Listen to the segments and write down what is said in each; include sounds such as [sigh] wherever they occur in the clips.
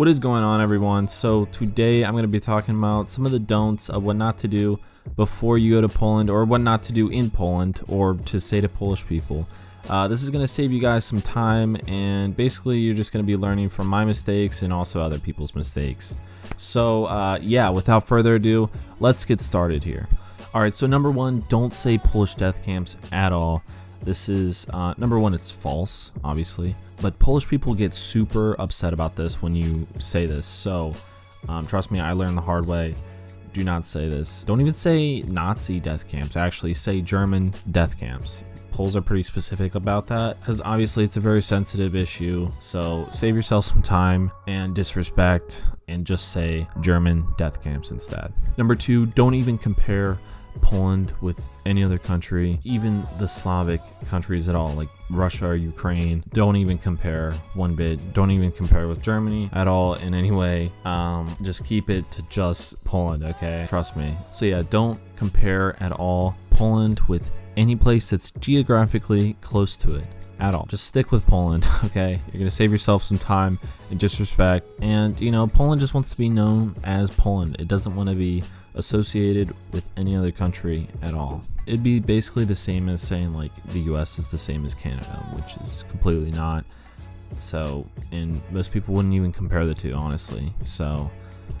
What is going on everyone? So today I'm going to be talking about some of the don'ts of what not to do before you go to Poland or what not to do in Poland or to say to Polish people. Uh, this is going to save you guys some time and basically you're just going to be learning from my mistakes and also other people's mistakes. So uh, yeah, without further ado, let's get started here. Alright, so number one, don't say Polish death camps at all. This is, uh, number one, it's false, obviously. But Polish people get super upset about this when you say this. So, um, trust me, I learned the hard way. Do not say this. Don't even say Nazi death camps. Actually, say German death camps. Poles are pretty specific about that because obviously it's a very sensitive issue. So save yourself some time and disrespect and just say German death camps instead. Number two, don't even compare Poland with any other country, even the Slavic countries at all, like Russia or Ukraine, don't even compare one bit. Don't even compare with Germany at all in any way. Um, just keep it to just Poland, okay? Trust me. So yeah, don't compare at all Poland with any place that's geographically close to it at all. Just stick with Poland, [laughs] okay? You're gonna save yourself some time and disrespect. And you know, Poland just wants to be known as Poland. It doesn't want to be associated with any other country at all. It'd be basically the same as saying like the US is the same as Canada, which is completely not. So, and most people wouldn't even compare the two, honestly. So,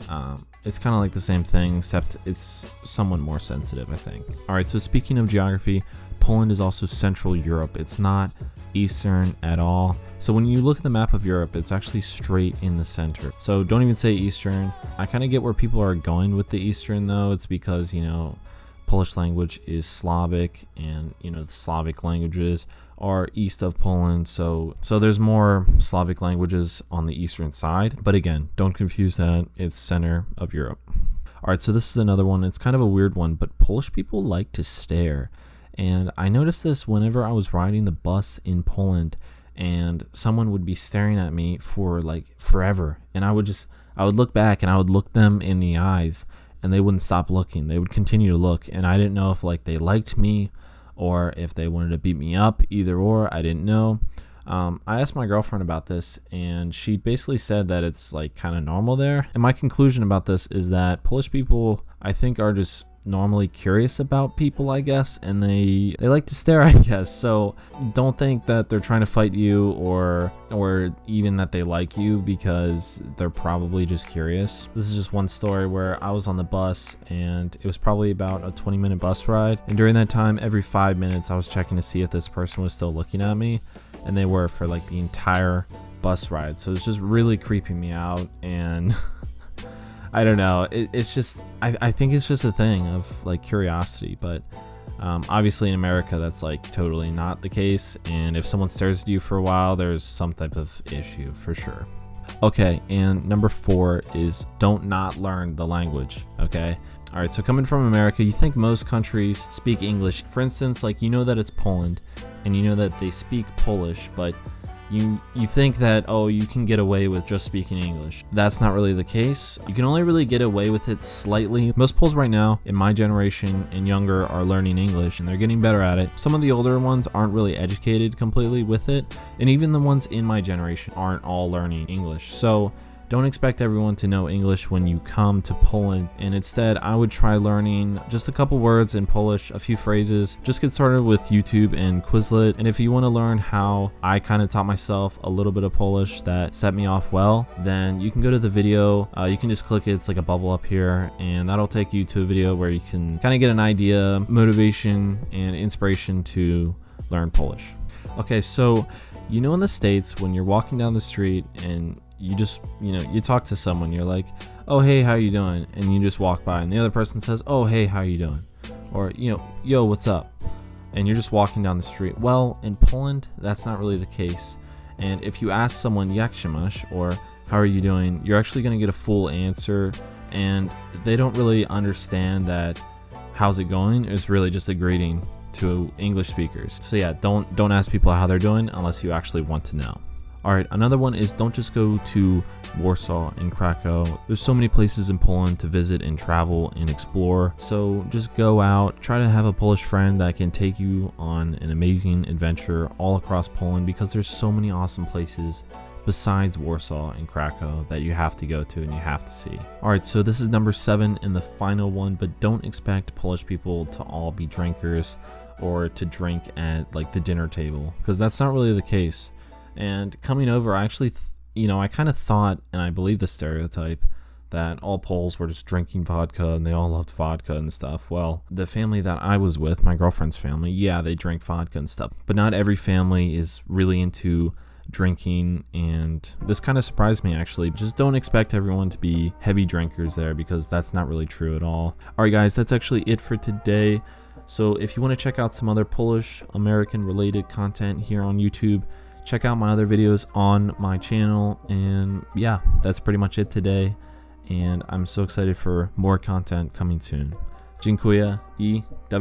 um, it's kind of like the same thing, except it's somewhat more sensitive, I think. Alright, so speaking of geography, Poland is also Central Europe. It's not Eastern at all. So when you look at the map of Europe, it's actually straight in the center. So don't even say Eastern. I kind of get where people are going with the Eastern though. It's because, you know, Polish language is Slavic and, you know, the Slavic languages are east of Poland. So so there's more Slavic languages on the eastern side. But again, don't confuse that. It's center of Europe. All right, so this is another one. It's kind of a weird one, but Polish people like to stare. And I noticed this whenever I was riding the bus in Poland and someone would be staring at me for like forever. And I would just, I would look back and I would look them in the eyes and they wouldn't stop looking. They would continue to look. And I didn't know if like they liked me or if they wanted to beat me up, either or. I didn't know. Um, I asked my girlfriend about this, and she basically said that it's like kind of normal there. And my conclusion about this is that Polish people, I think, are just normally curious about people I guess and they they like to stare [laughs] I guess. So don't think that they're trying to fight you or or even that they like you because they're probably just curious. This is just one story where I was on the bus and it was probably about a 20 minute bus ride. And during that time every five minutes I was checking to see if this person was still looking at me. And they were for like the entire bus ride. So it's just really creeping me out and [laughs] I don't know. It, it's just I, I think it's just a thing of like curiosity, but um, obviously in America that's like totally not the case. And if someone stares at you for a while, there's some type of issue for sure. Okay, and number four is don't not learn the language. Okay. All right, so coming from America, you think most countries speak English. For instance, like you know that it's Poland and you know that they speak Polish, but you you think that oh you can get away with just speaking English. That's not really the case. You can only really get away with it slightly. Most Poles right now in my generation and younger are learning English and they're getting better at it. Some of the older ones aren't really educated completely with it and even the ones in my generation aren't all learning English. So don't expect everyone to know English when you come to Poland, and instead, I would try learning just a couple words in Polish, a few phrases. Just get started with YouTube and Quizlet, and if you want to learn how I kind of taught myself a little bit of Polish that set me off well, then you can go to the video. Uh, you can just click it, it's like a bubble up here, and that'll take you to a video where you can kind of get an idea, motivation, and inspiration to learn Polish. Okay, so you know in the States, when you're walking down the street and you just you know you talk to someone you're like oh hey how you doing? And you just walk by and the other person says oh hey how you doing? Or you know yo what's up? And you're just walking down the street. Well in poland that's not really the case. And if you ask someone yakshimash or how are you doing? you're actually going to get a full answer. And they don't really understand that how's it going is really just a greeting to english speakers. So yeah don't don't ask people how they're doing unless you actually want to know Alright, another one is don't just go to Warsaw and Krakow. There's so many places in Poland to visit and travel and explore. So just go out, try to have a Polish friend that can take you on an amazing adventure all across Poland because there's so many awesome places besides Warsaw and Krakow that you have to go to and you have to see. Alright, so this is number 7 and the final one, but don't expect Polish people to all be drinkers or to drink at like the dinner table because that's not really the case. And coming over, I actually, you know, I kind of thought, and I believe the stereotype, that all Poles were just drinking vodka and they all loved vodka and stuff. Well, the family that I was with, my girlfriend's family, yeah, they drink vodka and stuff, but not every family is really into drinking and this kind of surprised me actually. Just don't expect everyone to be heavy drinkers there because that's not really true at all. Alright guys that's actually it for today. So if you want to check out some other Polish American related content here on YouTube check out my other videos on my channel and yeah that's pretty much it today and I'm so excited for more content coming soon. Dziękuję i do.